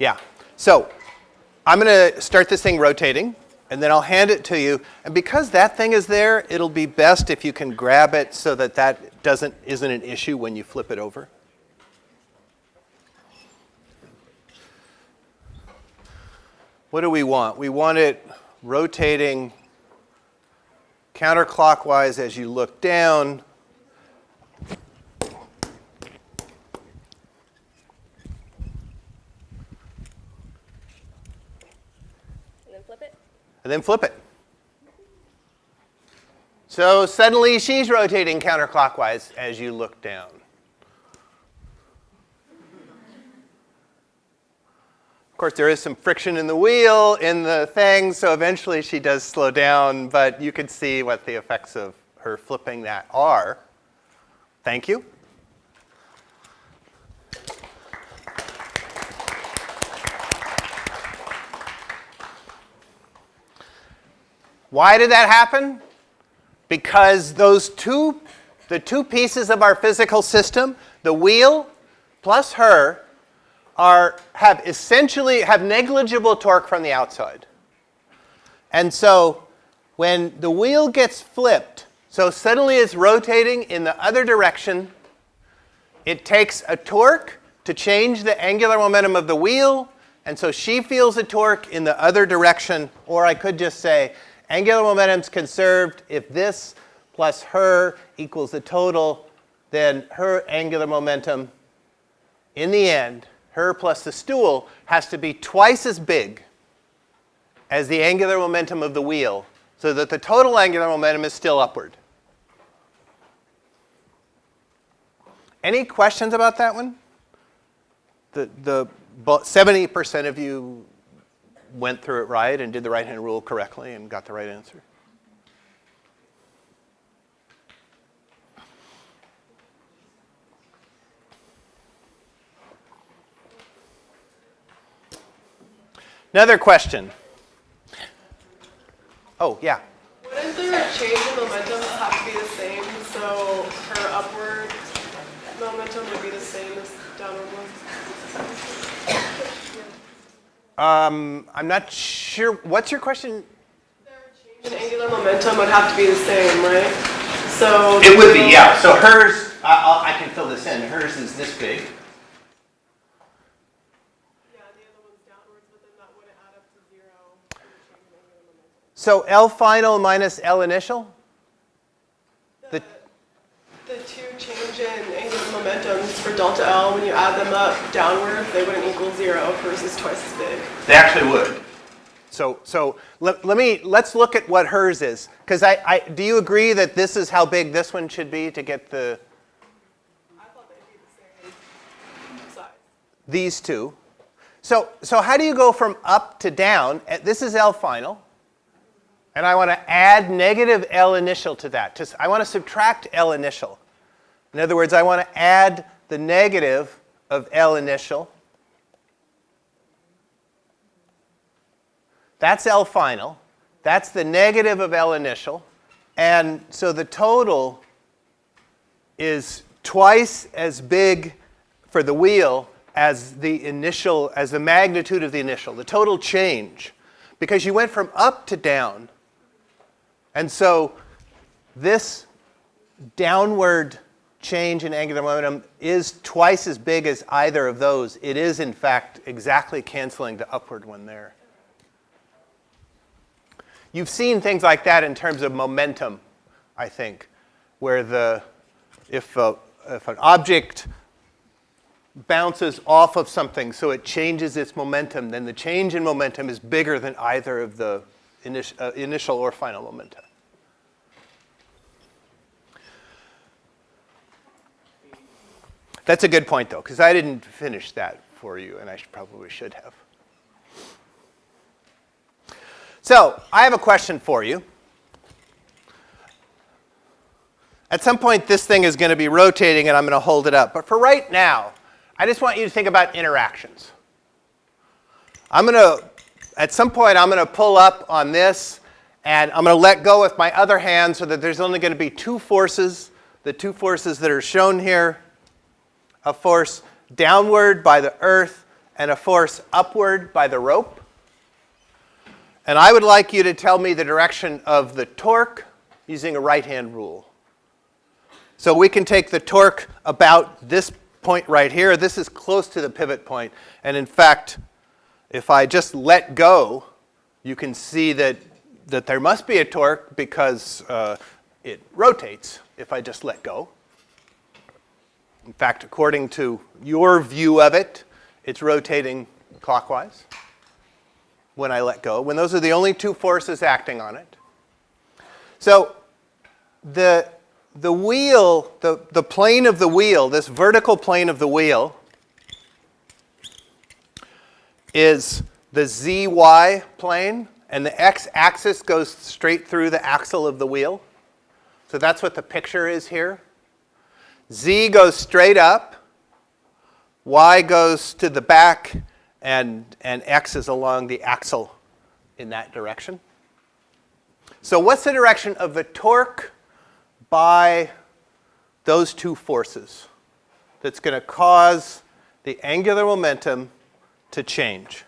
Yeah. So I'm going to start this thing rotating, and then I'll hand it to you. And because that thing is there, it'll be best if you can grab it so that that doesn't, isn't an issue when you flip it over. What do we want? We want it rotating counterclockwise as you look down. And then flip it. And then flip it. So suddenly she's rotating counterclockwise as you look down. Of course, there is some friction in the wheel, in the thing, so eventually she does slow down, but you can see what the effects of her flipping that are. Thank you. Why did that happen? Because those two, the two pieces of our physical system, the wheel plus her, are, have essentially, have negligible torque from the outside. And so when the wheel gets flipped, so suddenly it's rotating in the other direction, it takes a torque to change the angular momentum of the wheel, and so she feels a torque in the other direction, or I could just say angular momentum's conserved if this plus her equals the total, then her angular momentum in the end, her plus the stool, has to be twice as big as the angular momentum of the wheel so that the total angular momentum is still upward. Any questions about that one? The, the 70% of you went through it right and did the right-hand rule correctly and got the right answer. Another question. Oh, yeah. Wouldn't their change in momentum have to be the same? So her upward momentum would be the same as downward one? Um, I'm not sure. What's your question? Their change in angular momentum would have to be the same, right? So It would be, yeah. So hers, I, I'll, I can fill this in. Hers is this big. Yeah, the other one's downwards, but then that wouldn't add up to zero. for the change in angular momentum. So L final minus L initial? The, The two change in angular momentums for delta L, when you add them up downward, they wouldn't equal zero. Hers is twice as big. they actually would. So, so let, let me, let's look at what hers is. Because I, I, do you agree that this is how big this one should be to get the, I thought they'd be the same size. these two? So, so how do you go from up to down? Uh, This is L final. And I want to add negative L initial to that. Just, I want to subtract L initial. In other words, I want to add the negative of L initial. That's L final. That's the negative of L initial. And so the total is twice as big for the wheel as the initial, as the magnitude of the initial, the total change. Because you went from up to down. And so this downward change in angular momentum is twice as big as either of those. It is, in fact, exactly canceling the upward one there. You've seen things like that in terms of momentum, I think, where the, if, a, if an object bounces off of something so it changes its momentum, then the change in momentum is bigger than either of the uh, initial or final momenta. That's a good point, though, because I didn't finish that for you, and I should, probably should have. So I have a question for you. At some point, this thing is going to be rotating, and I'm going to hold it up. But for right now, I just want you to think about interactions. I'm going to, at some point, I'm going to pull up on this, and I'm going to let go with my other hand so that there's only going to be two forces, the two forces that are shown here, a force downward by the earth and a force upward by the rope. And I would like you to tell me the direction of the torque using a right-hand rule. So we can take the torque about this point right here. This is close to the pivot point. And in fact, if I just let go, you can see that, that there must be a torque because uh, it rotates if I just let go. In fact, according to your view of it, it's rotating clockwise when I let go, when those are the only two forces acting on it. So the, the wheel, the, the plane of the wheel, this vertical plane of the wheel, is the zy plane, and the x-axis goes straight through the axle of the wheel. So that's what the picture is here. Z goes straight up, Y goes to the back, and, and X is along the axle in that direction. So what's the direction of the torque by those two forces that's going to cause the angular momentum to change?